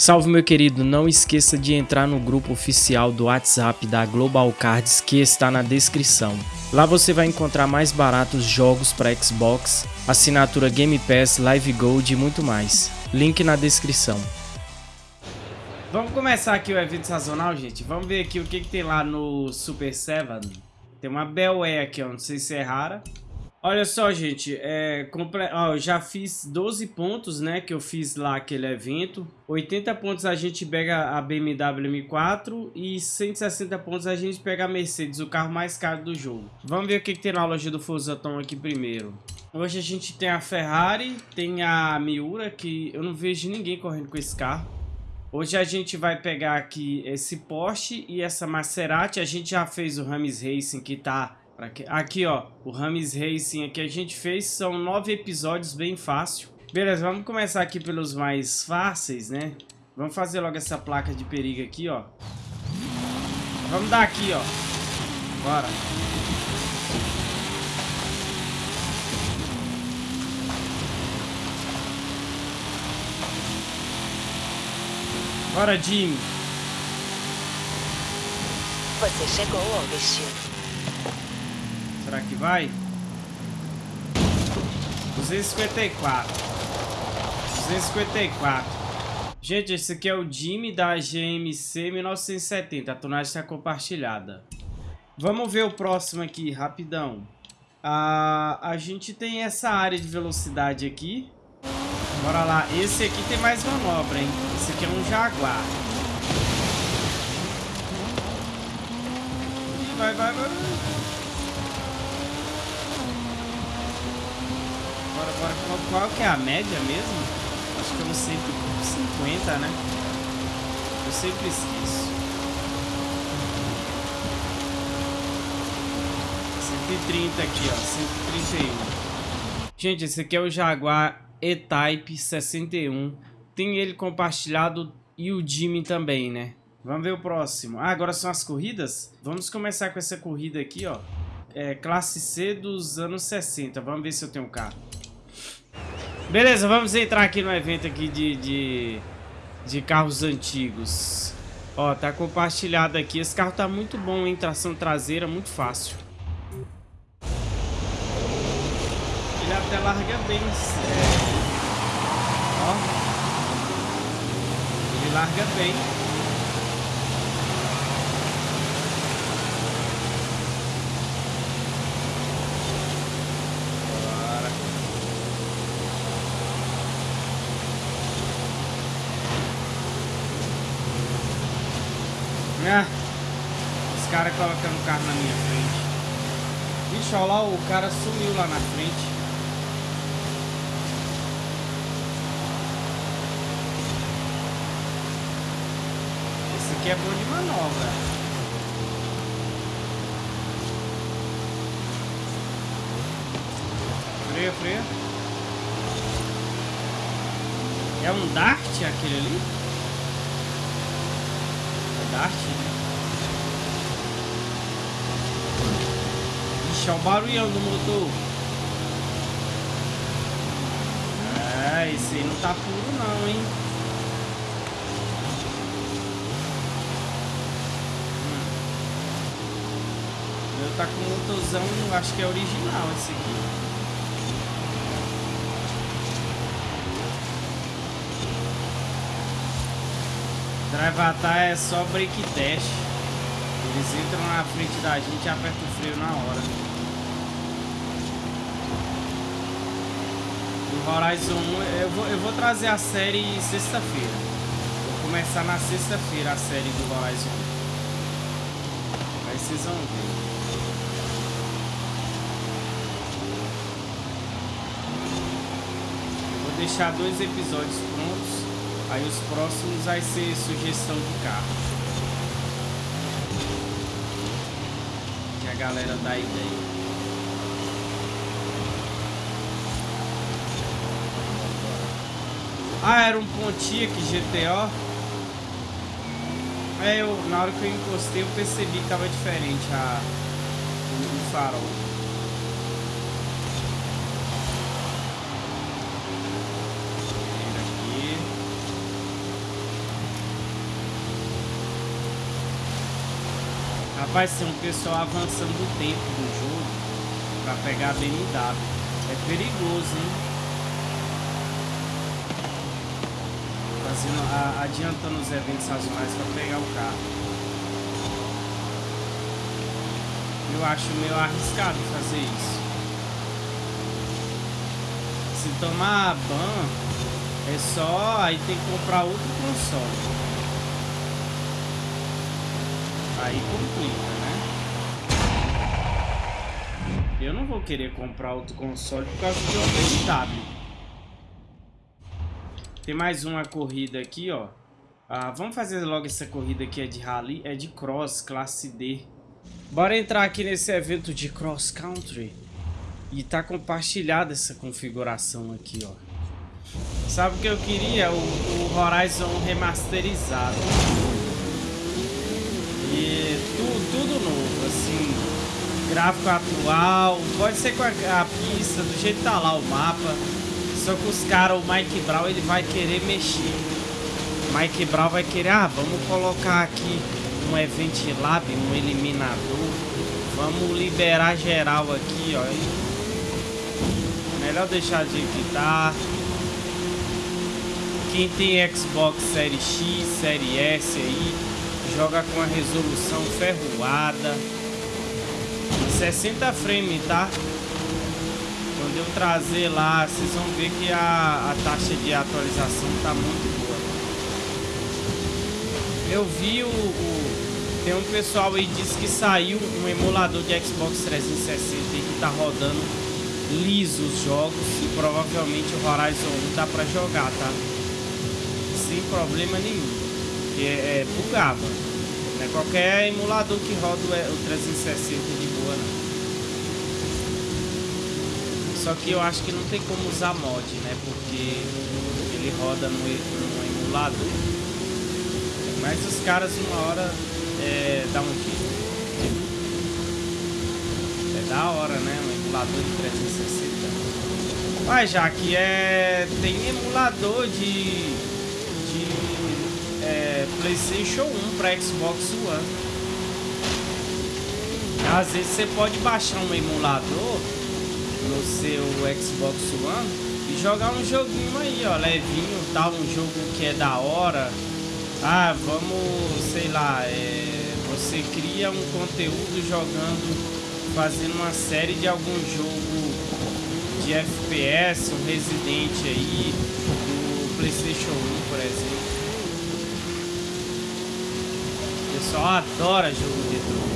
Salve meu querido, não esqueça de entrar no grupo oficial do WhatsApp da Global Cards que está na descrição. Lá você vai encontrar mais baratos jogos para Xbox, assinatura Game Pass, Live Gold e muito mais. Link na descrição. Vamos começar aqui o evento sazonal, gente. Vamos ver aqui o que, que tem lá no Super 7. Tem uma Bel aqui, ó. Não sei se é rara. Olha só, gente, é, comple... Ó, eu já fiz 12 pontos, né, que eu fiz lá aquele evento. 80 pontos a gente pega a BMW M4 e 160 pontos a gente pega a Mercedes, o carro mais caro do jogo. Vamos ver o que, que tem na loja do Fusatom aqui primeiro. Hoje a gente tem a Ferrari, tem a Miura, que eu não vejo ninguém correndo com esse carro. Hoje a gente vai pegar aqui esse Porsche e essa Maserati. A gente já fez o Rames Racing que tá Aqui, ó, o Rames Racing aqui a gente fez, são nove episódios, bem fácil. Beleza, vamos começar aqui pelos mais fáceis, né? Vamos fazer logo essa placa de perigo aqui, ó. Vamos dar aqui, ó. Bora. Bora, Jimmy. Você chegou ao destino. Será que vai? 254. 254. Gente, esse aqui é o Jimmy da GMC 1970. A tonagem está compartilhada. Vamos ver o próximo aqui, rapidão. Ah, a gente tem essa área de velocidade aqui. Bora lá. Esse aqui tem mais manobra, hein? Esse aqui é um Jaguar. Vai, vai, vai. Agora, agora qual, qual, que é a média mesmo? Acho que é uns 150, né? Eu sempre esqueço. 130 aqui, ó. 131. Gente, esse aqui é o Jaguar E-Type 61. Tem ele compartilhado e o Jimmy também, né? Vamos ver o próximo. Ah, agora são as corridas? Vamos começar com essa corrida aqui, ó. É, classe C dos anos 60. Vamos ver se eu tenho um carro. Beleza, vamos entrar aqui no evento aqui de, de, de carros antigos. Ó, tá compartilhado aqui. Esse carro tá muito bom, hein? Tração traseira, muito fácil. Ele até larga bem. É... Ó. Ele larga bem. Ah, os caras colocando o carro na minha frente. Vixe, olha lá, o cara sumiu lá na frente. Esse aqui é bom de manobra. Freia, freia. É um Dart aquele ali? Dart, né? Ixi, olha o barulhão do motor. É, esse aí não tá puro não, hein? Hum. Meu tá com motorzão, acho que é original esse aqui. Drivatar é só break test. Eles entram na frente da gente e apertam o freio na hora. Horizon 1, eu vou, eu vou trazer a série sexta-feira. Vou começar na sexta-feira a série do Horizon 1. Aí vocês vão ver. vou deixar dois episódios prontos Aí os próximos vai ser sugestão de carro. Que a galera dá ideia. Ah, era um Pontiac GTO. É, eu, na hora que eu encostei, eu percebi que tava diferente a, o, o farol. Aqui. Rapaz, tem um pessoal avançando o tempo do jogo pra pegar a BMW. É perigoso, hein? Fazendo, a, adiantando os eventos sazonais pra pegar o carro. Eu acho meio arriscado fazer isso. Se tomar ban, é só... Aí tem que comprar outro console. Aí complica, né? Eu não vou querer comprar outro console por causa de uma BMW. Tem mais uma corrida aqui, ó. Ah, vamos fazer logo essa corrida aqui, é de rally, é de cross, classe D. Bora entrar aqui nesse evento de cross country. E tá compartilhada essa configuração aqui, ó. Sabe o que eu queria? O, o Horizon remasterizado. E tudo, tudo novo, assim. Gráfico atual. Pode ser com a, a pista, do jeito que tá lá o mapa. Só que os caras, o Mike Brown, ele vai querer mexer. Mike Brown vai querer, ah, vamos colocar aqui um Event Lab, um eliminador. Vamos liberar geral aqui, ó. Melhor deixar de tá. Quem tem Xbox Série X, Série S aí, joga com a resolução ferroada. 60 frames, tá? Quando eu trazer lá, vocês vão ver que a, a taxa de atualização tá muito boa. Eu vi o, o, Tem um pessoal aí disse que saiu um emulador de Xbox 360 que tá rodando liso os jogos e provavelmente o Horizon 1 dá pra jogar, tá? Sem problema nenhum. Porque é, é bugava. Não é qualquer emulador que roda o 360 de boa não. Só que eu acho que não tem como usar mod, né? Porque ele roda no, no emulador. Mas os caras uma hora é, dá um jeito. É da hora, né? Um emulador de 360. Mas já que é. Tem emulador de. de é, Playstation 1 para Xbox One. Às vezes você pode baixar um emulador no seu Xbox One e jogar um joguinho aí, ó, levinho, tal, um jogo que é da hora. Ah, vamos, sei lá, é, você cria um conteúdo jogando, fazendo uma série de algum jogo de FPS, um Resident aí, do Playstation 1, por exemplo. O pessoal adora jogo de drone.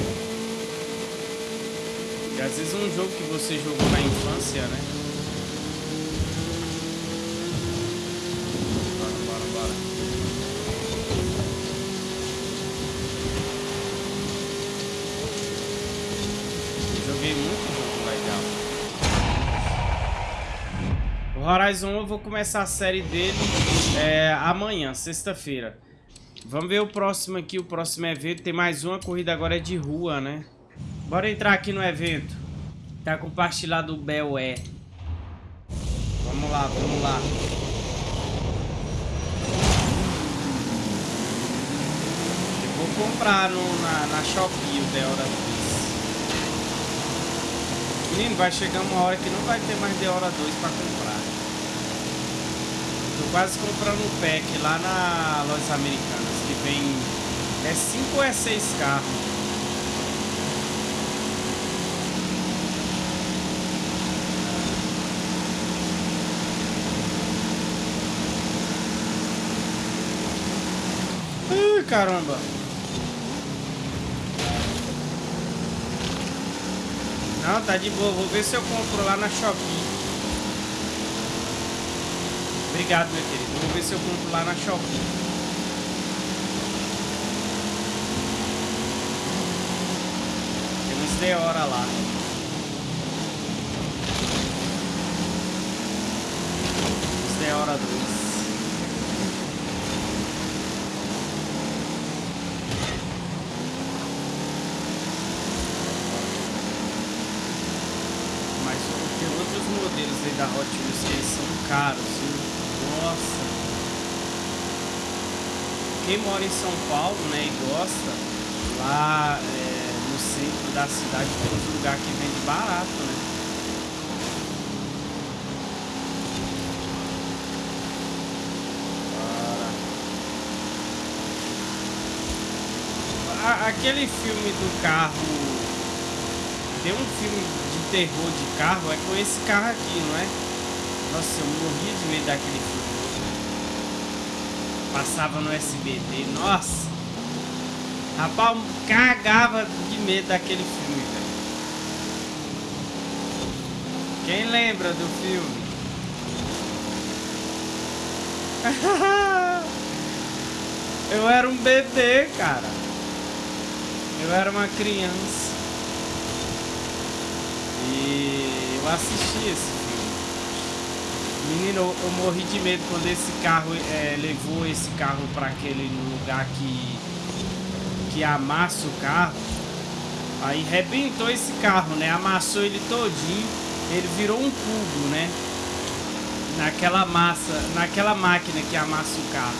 E às vezes um jogo que você jogou na infância, né? Bora, bora, bora. Eu joguei muito jogo legal. O Horizon eu vou começar a série dele é, amanhã, sexta-feira. Vamos ver o próximo aqui, o próximo evento. Tem mais uma corrida agora é de rua, né? Bora entrar aqui no evento. Tá compartilhado o BelE. Vamos lá, vamos lá. Eu vou comprar no, na, na Shopee o Deora 2. Menino, vai chegar uma hora que não vai ter mais Deora 2 pra comprar. Tô quase comprando um pack lá na Lojas Americanas, que vem... É 5 ou é 6 carros. Caramba. Não, tá de boa. Vou ver se eu compro lá na Shopee. Obrigado, meu querido. Vou ver se eu compro lá na Shopee. Temos de hora lá. Temos de hora 2. Modelos aí da Hot Wheels que são caros, viu? Nossa! Quem mora em São Paulo, né, e gosta, lá é, no centro da cidade tem uns lugares que vende barato, né? Aquele filme do carro. Tem um filme terror de carro, é com esse carro aqui, não é? Nossa, eu morria de medo daquele filme. Passava no SBT, nossa. Rapaz, cagava de medo daquele filme, velho. Quem lembra do filme? eu era um bebê, cara. Eu era uma criança. E eu assisti esse filme. Menino, eu, morri de medo quando esse carro é, levou esse carro para aquele lugar que que amassa o carro. Aí rebentou esse carro, né? Amassou ele todinho. Ele virou um cubo, né? Naquela massa, naquela máquina que amassa o carro.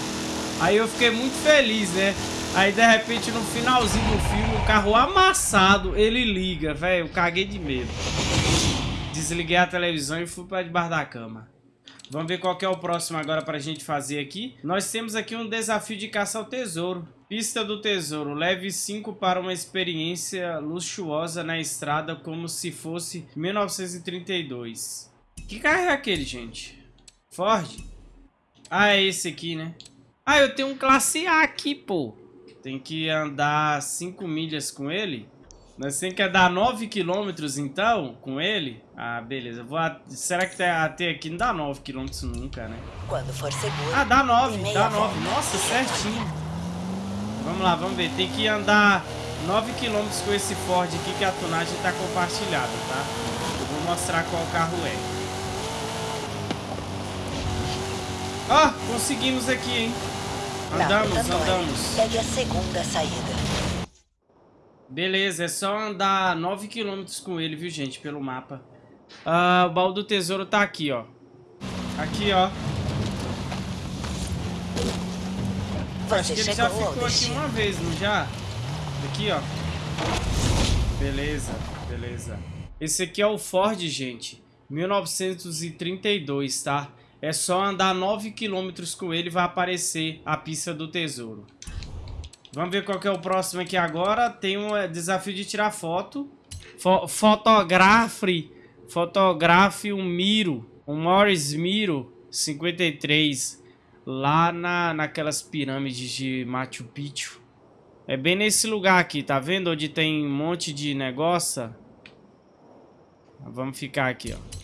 Aí eu fiquei muito feliz, né? Aí de repente no finalzinho do filme, o carro amassado, ele liga, velho. Eu caguei de medo. Desliguei a televisão e fui para debaixo da cama. Vamos ver qual que é o próximo agora pra gente fazer aqui. Nós temos aqui um desafio de caça ao tesouro. Pista do tesouro. Leve 5 para uma experiência luxuosa na estrada como se fosse 1932. Que carro é aquele, gente? Ford? Ah, é esse aqui, né? Ah, eu tenho um classe A aqui, pô. Tem que andar 5 milhas com ele. Nós temos que andar 9 quilômetros, então, com ele. Ah, beleza. Vou a... Será que até aqui não dá 9 quilômetros nunca, né? Quando for seguro. Ah, dá 9, dê meia dá 9. volta Nossa, certinho. Vamos lá, vamos ver. Tem que andar 9 km com esse Ford aqui que a tonagem está compartilhada, tá? Eu vou mostrar qual carro é. Ó, oh, conseguimos aqui, hein? Andamos, andamos. Pegue a segunda saída. Beleza, é só andar 9 km com ele, viu, gente, pelo mapa. Ah, o baú do tesouro tá aqui, ó. Aqui, ó. Acho Você que ele já ficou aqui uma vez, não já? Aqui, ó. Beleza, beleza. Esse aqui é o Ford, gente. 1932, tá? É só andar 9 km com ele e vai aparecer a pista do tesouro. Vamos ver qual que é o próximo aqui agora. Tem um é, desafio de tirar foto. Fo fotografe, fotografe um Miro, um Morris Miro 53, lá na, naquelas pirâmides de Machu Picchu. É bem nesse lugar aqui, tá vendo? Onde tem um monte de negócio. Vamos ficar aqui, ó.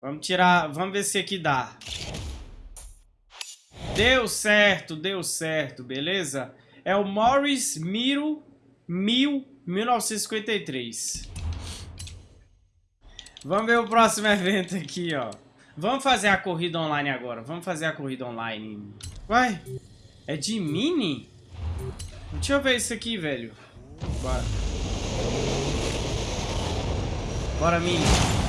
Vamos tirar, vamos ver se aqui dá. Deu certo, deu certo, beleza? É o Morris Miro 1000, 1953. Vamos ver o próximo evento aqui, ó. Vamos fazer a corrida online agora. Vamos fazer a corrida online. Vai. É de mini? Deixa eu ver isso aqui, velho. Bora. Bora, mini.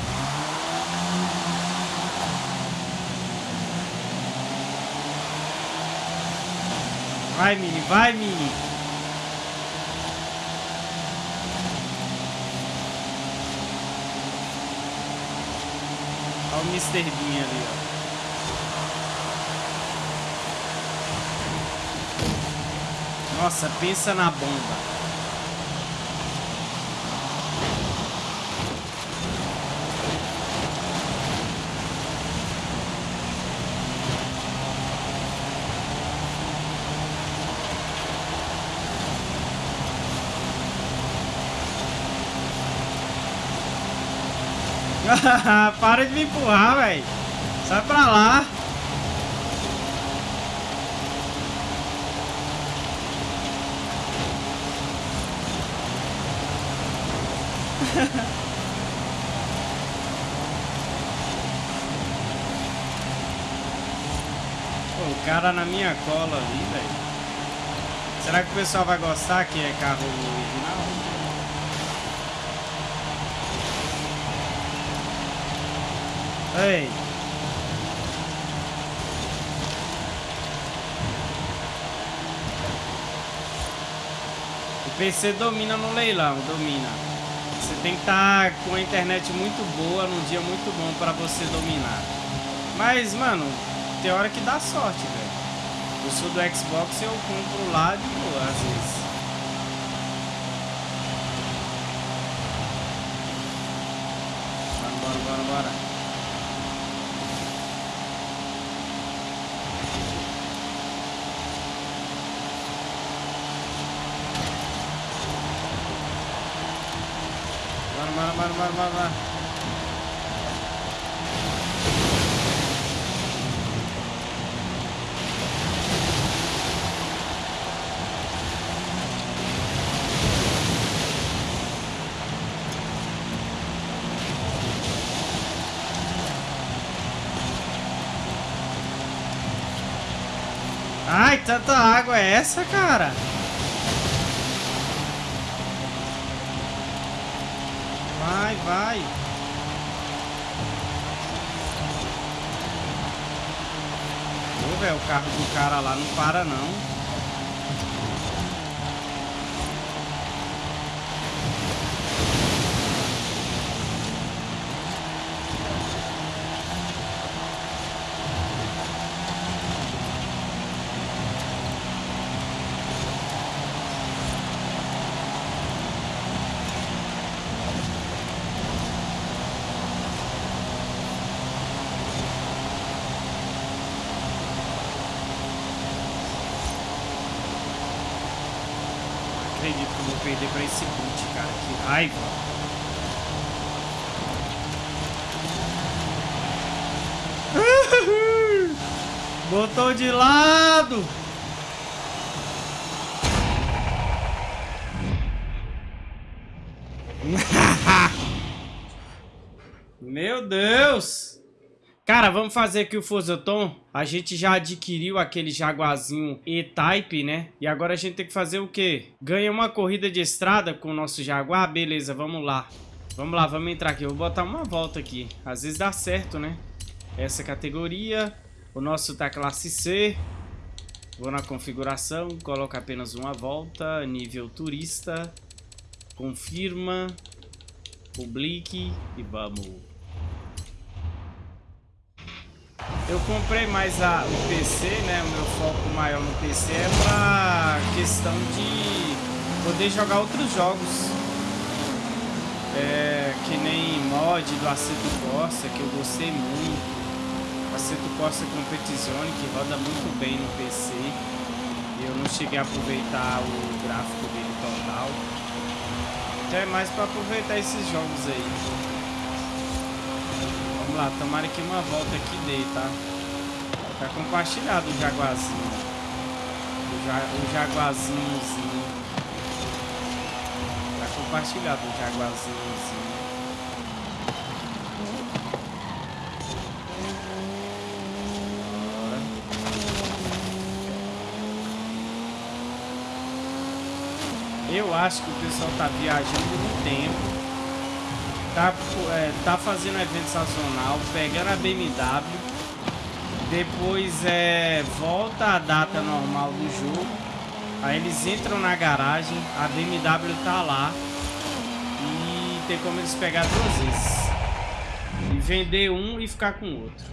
Vai, Mini, vai, Mini. Olha o Mr. Bean ali, ó. Nossa, pensa na bomba. Para de me empurrar, velho. Sai pra lá. Pô, o cara na minha cola ali, velho. Será que o pessoal vai gostar que é carro original? Ei. O PC domina no leilão, domina. Você tem que estar tá com a internet muito boa, num dia muito bom para você dominar. Mas, mano, tem hora que dá sorte, velho. Eu sou do Xbox eu compro lá de boa, às vezes. Bora, bora, bora. Bora, bora, bora, bora, bora. Ai, tanta água é essa, cara? Vai. Ô, velho, o carro do cara lá não para, não. Perder pra esse boot, cara. Que raiva. Botou de lado. Meu Deus. Cara, vamos fazer aqui o Forzaton. A gente já adquiriu aquele Jaguarzinho E-Type, né? E agora a gente tem que fazer o quê? Ganha uma corrida de estrada com o nosso Jaguar? Beleza, vamos lá. Vamos lá, vamos entrar aqui. Eu vou botar uma volta aqui. Às vezes dá certo, né? Essa categoria. O nosso tá classe C. Vou na configuração, coloco apenas uma volta. Nível turista. Confirma. Publique e vamos. Eu comprei mais a, o PC, né? O meu foco maior no PC é pra questão de poder jogar outros jogos. É, que nem mod do Aceto Corsa, que eu gostei muito. Aceto Corsa Competizione, que roda muito bem no PC. Eu não cheguei a aproveitar o gráfico dele total. Então é mais pra aproveitar esses jogos aí. Vamos lá, tomara que uma volta aqui dê, tá? Tá compartilhado o jaguarzinho. O, ja, o jaguarzinhozinho. Tá compartilhado o jaguarzinhozinho. Eu acho que o pessoal tá viajando no tempo tá, é, tá fazendo evento sazonal, pegando a BMW, depois é, volta a data normal do jogo, aí eles entram na garagem, a BMW tá lá e tem como eles pegar duas vezes. E vender um e ficar com o outro.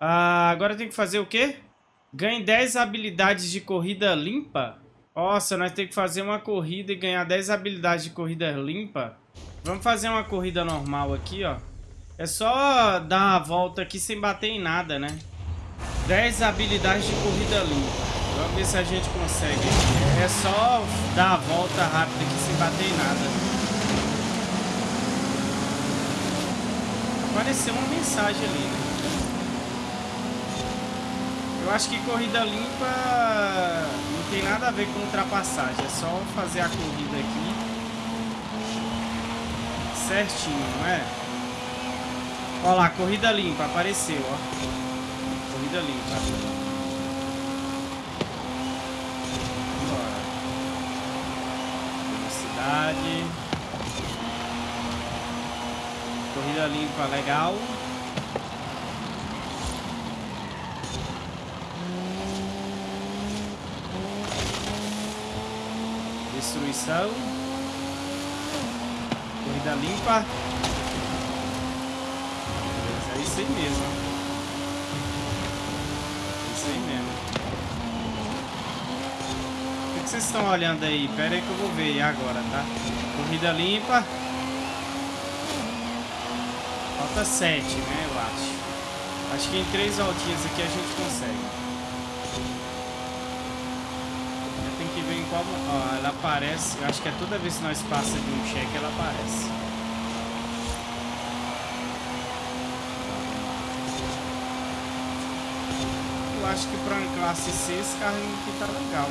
Ah, agora tem que fazer o quê? Ganhe 10 habilidades de corrida limpa. Nossa, nós temos que fazer uma corrida e ganhar 10 habilidades de corrida limpa. Vamos fazer uma corrida normal aqui, ó. É só dar a volta aqui sem bater em nada, né? 10 habilidades de corrida limpa. Vamos ver se a gente consegue É só dar a volta rápida aqui sem bater em nada. Apareceu uma mensagem ali, né? Eu acho que corrida limpa não tem nada a ver com ultrapassagem. É só fazer a corrida aqui certinho, não é? Olha lá, corrida limpa, apareceu, ó. Corrida limpa. Velocidade. Corrida limpa, legal. Destruição. Corrida limpa. É isso aí mesmo. É isso aí mesmo. O que, que vocês estão olhando aí? Pera aí que eu vou ver agora, tá? Corrida limpa. Falta 7, né? Eu acho. Acho que em três voltinhas aqui a gente consegue. Ó, ela aparece... Eu acho que é toda vez que nós passamos de um cheque, ela aparece. Eu acho que para uma classe C esse carro aqui tá legal.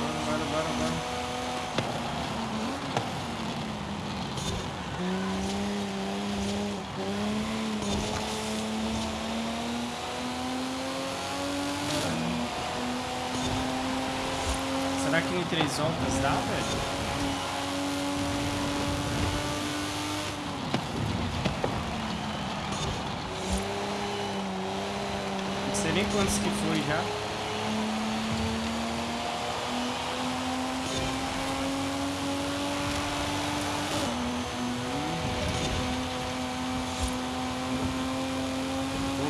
Bora, bora, bora, bora. Será que em três voltas dá, velho? Não sei nem quantos que foi já.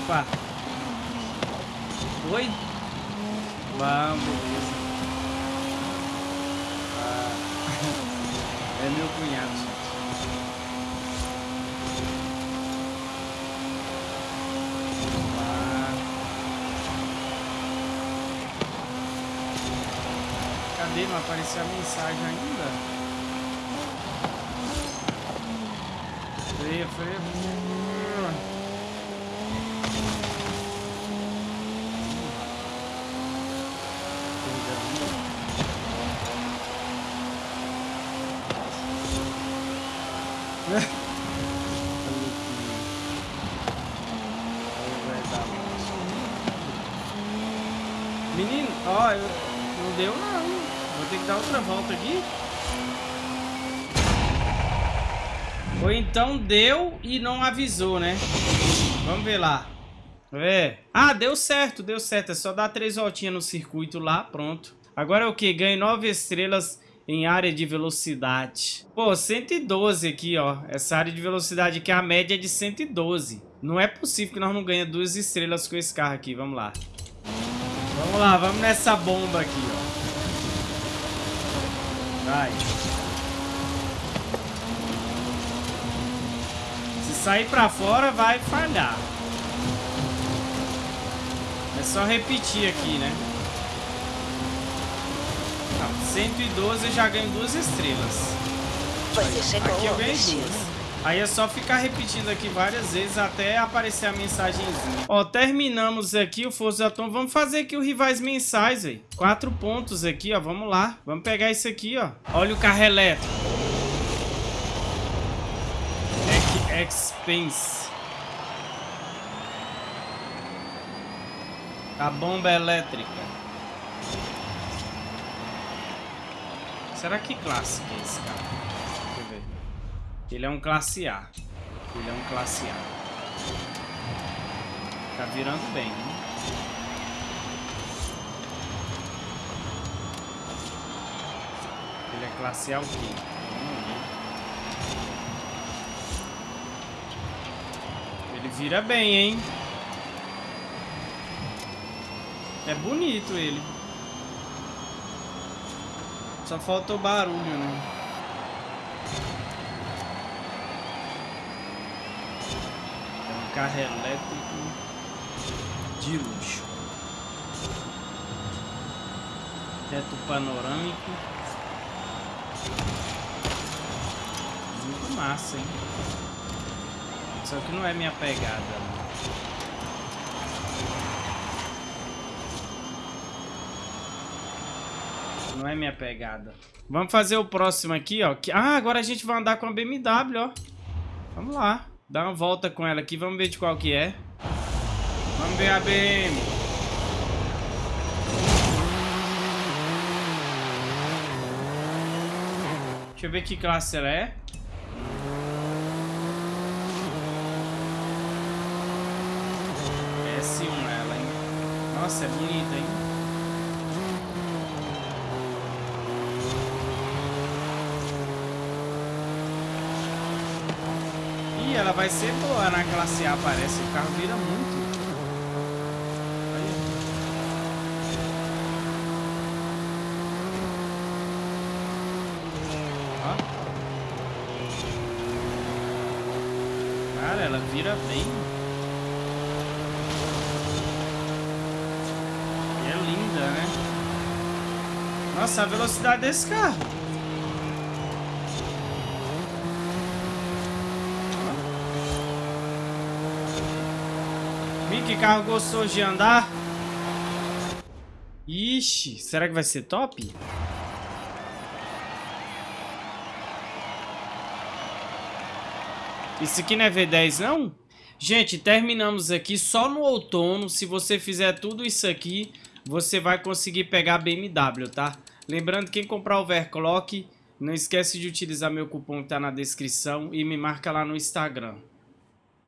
Opa! Oi? Vamos, beleza. Ah, é meu cunhado, gente. Vamos lá. Cadê? Não apareceu a mensagem ainda? Freia, freia. Menino, ó, eu, não deu não. Vou ter que dar outra volta aqui. Ou então deu e não avisou, né? Vamos ver lá. É. Ah, deu certo, deu certo. É só dar três voltinhas no circuito lá, pronto. Agora é o que? Ganhe nove estrelas em área de velocidade. Pô, 112 aqui, ó. Essa área de velocidade aqui, a média é de 112. Não é possível que nós não ganhemos duas estrelas com esse carro aqui. Vamos lá. Vamos lá, vamos nessa bomba aqui, ó. Vai. Se sair pra fora, vai falhar. É só repetir aqui, né? Não, 112 eu já ganho duas estrelas. Aqui eu ganhei duas. Aí é só ficar repetindo aqui várias vezes até aparecer a mensagenzinha. Ó, terminamos aqui o Forza Atom. Vamos fazer aqui o rivais mensais, velho. Quatro pontos aqui, ó. Vamos lá. Vamos pegar isso aqui, ó. Olha o carro elétrico. Ex- Expense. A bomba elétrica. Será que classe que é esse carro? Deixa eu ver. Ele é um classe A. Ele é um classe A. Tá virando bem, né? Ele é classe A o quê? Ele vira bem, hein? É bonito ele. Só falta o barulho, né? É um carro elétrico de luxo. Teto panorâmico. Muito massa, hein? Só que não é minha pegada. né? Não é minha pegada. Vamos fazer o próximo aqui, ó. Ah, agora a gente vai andar com a BMW, ó. Vamos lá. Dá uma volta com ela aqui. Vamos ver de qual que é. Vamos ver a BM. Deixa eu ver que classe ela é. S1 ela, hein? Nossa, é bonita, hein? Ela vai ser boa na classe A, parece. O carro vira muito. Cara, ela vira bem. E é linda, né? Nossa, a velocidade desse carro. Que carro gostoso de andar. Ixi, será que vai ser top? Isso aqui não é V10 não? Gente, terminamos aqui só no outono. Se você fizer tudo isso aqui, você vai conseguir pegar BMW, tá? Lembrando, quem comprar o overclock, não esquece de utilizar meu cupom que tá na descrição e me marca lá no Instagram.